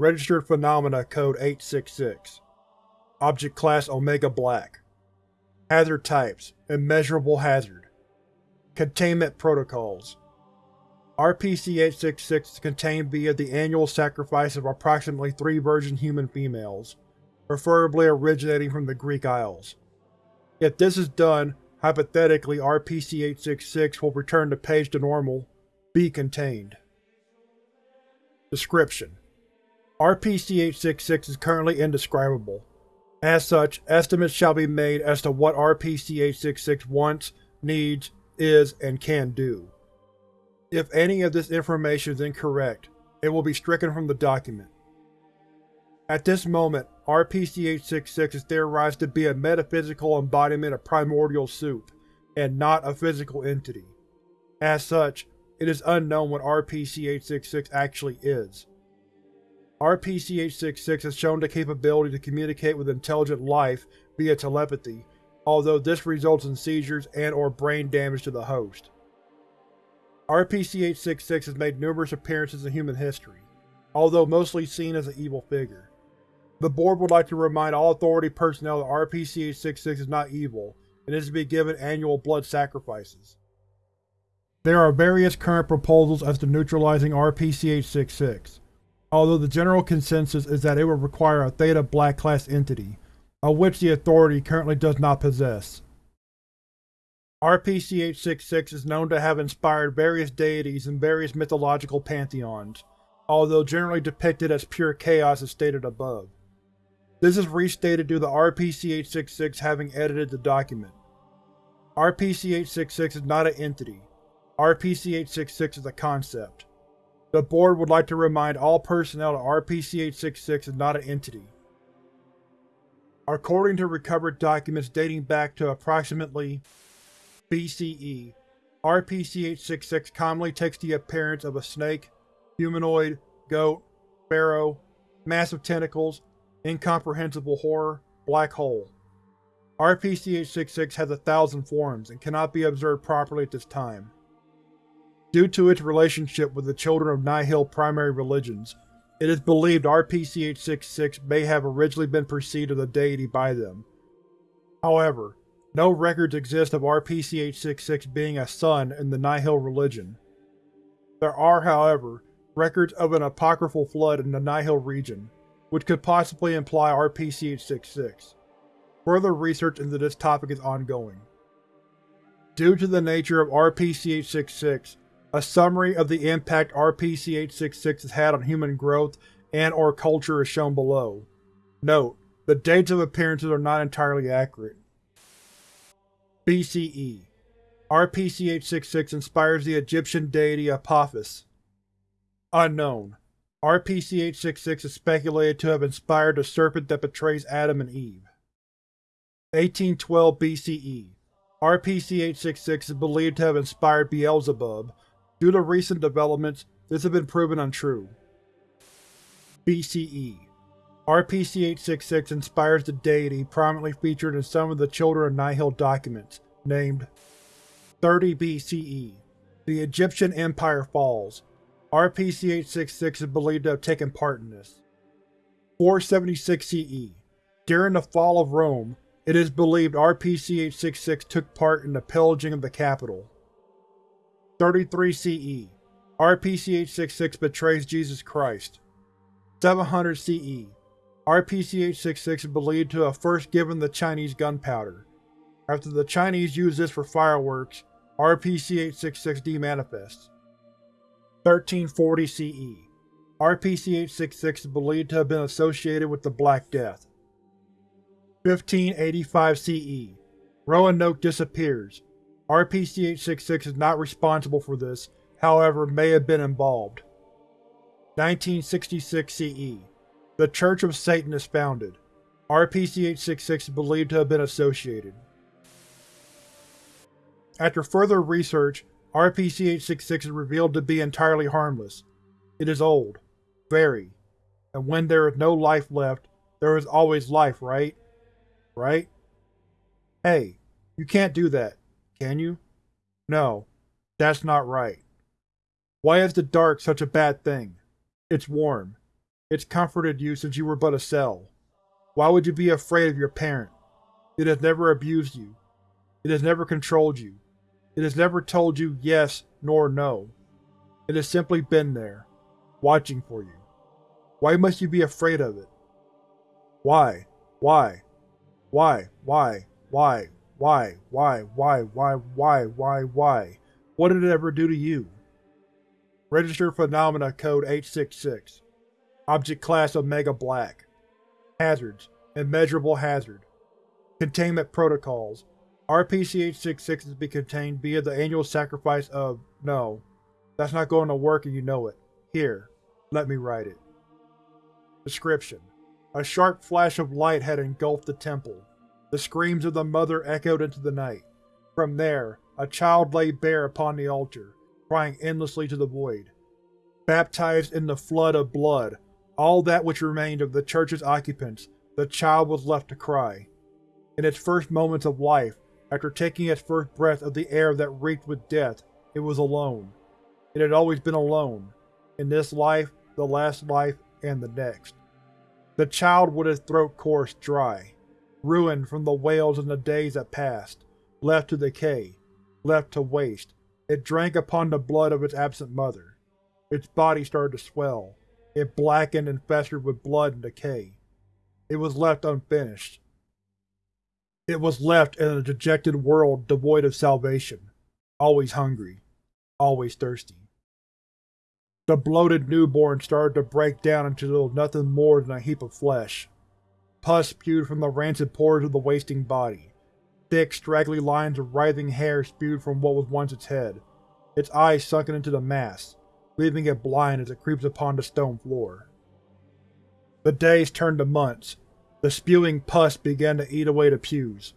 Registered Phenomena Code 866 Object Class Omega Black. Hazard Types Immeasurable Hazard. Containment Protocols. RPC-866 is contained via the annual sacrifice of approximately three virgin human females, preferably originating from the Greek Isles. If this is done, hypothetically RPC-866 will return the page to normal, be contained. Description: RPC-866 is currently indescribable. As such, estimates shall be made as to what RPC-866 wants, needs, is, and can do. If any of this information is incorrect, it will be stricken from the document. At this moment, RPC-866 is theorized to be a metaphysical embodiment of primordial soup, and not a physical entity. As such, it is unknown what RPC-866 actually is. RPC-866 has shown the capability to communicate with intelligent life via telepathy, although this results in seizures and or brain damage to the host. RPC-866 has made numerous appearances in human history, although mostly seen as an evil figure. The Board would like to remind all Authority personnel that RPC-866 is not evil, and is to be given annual blood sacrifices. There are various current proposals as to neutralizing RPC-866, although the general consensus is that it would require a Theta Black class entity, of which the Authority currently does not possess. RPC-866 is known to have inspired various deities in various mythological pantheons, although generally depicted as pure chaos as stated above. This is restated due to RPC-866 having edited the document. RPC-866 is not an entity. RPC-866 is a concept. The Board would like to remind all personnel that RPC-866 is not an entity. According to recovered documents dating back to approximately BCE, RPC-866 commonly takes the appearance of a snake, humanoid, goat, pharaoh, massive tentacles, incomprehensible horror, black hole. RPC-866 has a thousand forms and cannot be observed properly at this time. Due to its relationship with the Children of Nihil primary religions, it is believed RPC-866 may have originally been perceived as a deity by them. However, no records exist of RPC-866 being a son in the Nihil religion. There are, however, records of an apocryphal flood in the Nihil region, which could possibly imply RPC-866. Further research into this topic is ongoing. Due to the nature of RPC-866, a summary of the impact RPC-866 has had on human growth and or culture is shown below. Note: the dates of appearances are not entirely accurate. BCE RPC-866 inspires the Egyptian deity Apophis. Unknown. RPC-866 is speculated to have inspired the serpent that betrays Adam and Eve. 1812 BCE RPC-866 is believed to have inspired Beelzebub. Due to recent developments, this has been proven untrue. BCE RPC-866 inspires the deity prominently featured in some of the Children of Nihil documents, named 30 BCE. The Egyptian Empire falls. RPC-866 is believed to have taken part in this. 476 CE. During the fall of Rome, it is believed RPC-866 took part in the pillaging of the capital. 33 CE. RPC-866 betrays Jesus Christ. 700 CE. RPC-866 is believed to have first given the Chinese gunpowder. After the Chinese used this for fireworks, RPC-866 demanifests. 1340 CE RPC-866 is believed to have been associated with the Black Death. 1585 CE Roanoke disappears. RPC-866 is not responsible for this, however may have been involved. 1966 CE the Church of Satan is founded. RPC-866 is believed to have been associated. After further research, RPC-866 is revealed to be entirely harmless. It is old. Very. And when there is no life left, there is always life, right? Right? Hey, you can't do that, can you? No, that's not right. Why is the dark such a bad thing? It's warm. It's comforted you since you were but a cell. Why would you be afraid of your parent? It has never abused you. It has never controlled you. It has never told you yes nor no. It has simply been there, watching for you. Why must you be afraid of it? Why? Why? Why? Why? Why? Why? Why? Why? Why? Why? Why? Why? What did it ever do to you? Registered Phenomena Code 866 Object Class Omega Black Hazards Immeasurable Hazard Containment Protocols RPC-866 is to be contained via the annual sacrifice of… no. That's not going to work and you know it. Here, let me write it. Description: A sharp flash of light had engulfed the temple. The screams of the mother echoed into the night. From there, a child lay bare upon the altar, crying endlessly to the void. Baptized in the flood of blood, all that which remained of the church's occupants, the child was left to cry. In its first moments of life, after taking its first breath of the air that reeked with death, it was alone. It had always been alone, in this life, the last life, and the next. The child with its throat coursed dry, ruined from the wails in the days that passed, left to decay, left to waste, it drank upon the blood of its absent mother. Its body started to swell. It blackened and festered with blood and decay. It was left unfinished. It was left in a dejected world devoid of salvation, always hungry, always thirsty. The bloated newborn started to break down into little nothing more than a heap of flesh. Pus spewed from the rancid pores of the wasting body. Thick, straggly lines of writhing hair spewed from what was once its head, its eyes sunken into the mass, leaving it blind as it creeps upon the stone floor. The days turned to months. The spewing pus began to eat away the pews.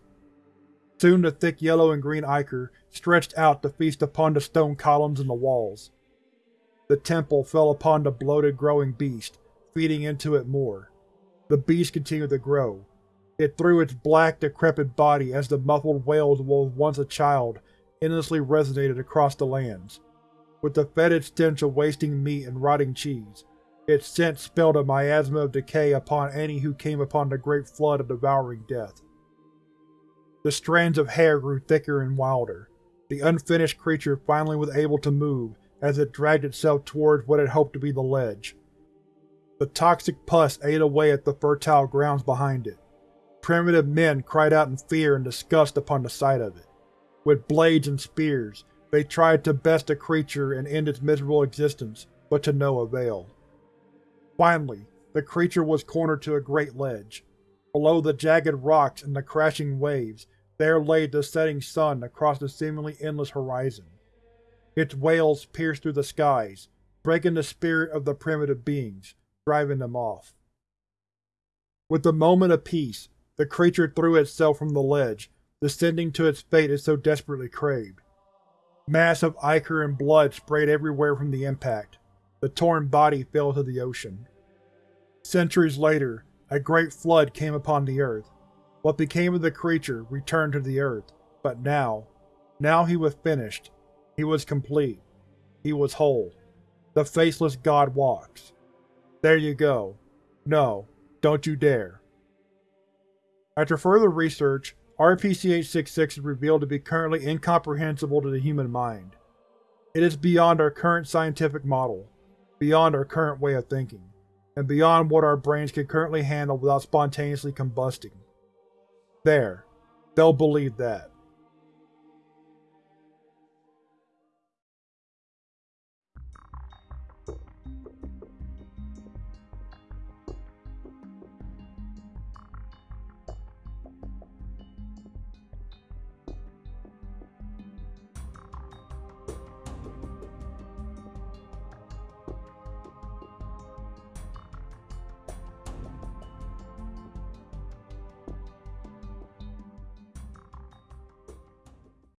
Soon the thick yellow and green ichor stretched out to feast upon the stone columns and the walls. The temple fell upon the bloated growing beast, feeding into it more. The beast continued to grow. It threw its black, decrepit body as the muffled wails of what was once a child endlessly resonated across the lands. With the fetid stench of wasting meat and rotting cheese, its scent spelled a miasma of decay upon any who came upon the great flood of devouring death. The strands of hair grew thicker and wilder. The unfinished creature finally was able to move as it dragged itself towards what it hoped to be the ledge. The toxic pus ate away at the fertile grounds behind it. Primitive men cried out in fear and disgust upon the sight of it. With blades and spears, they tried to best the creature and end its miserable existence, but to no avail. Finally, the creature was cornered to a great ledge. Below the jagged rocks and the crashing waves, there lay the setting sun across the seemingly endless horizon. Its wails pierced through the skies, breaking the spirit of the primitive beings, driving them off. With the moment of peace, the creature threw itself from the ledge, descending to its fate it so desperately craved. Mass of ichor and blood sprayed everywhere from the impact. The torn body fell to the ocean. Centuries later, a great flood came upon the earth. What became of the creature returned to the earth, but now, now he was finished, he was complete. He was whole. The faceless god walks. There you go. No, don't you dare. After further research, RPC-866 is revealed to be currently incomprehensible to the human mind. It is beyond our current scientific model, beyond our current way of thinking, and beyond what our brains can currently handle without spontaneously combusting. There. They'll believe that.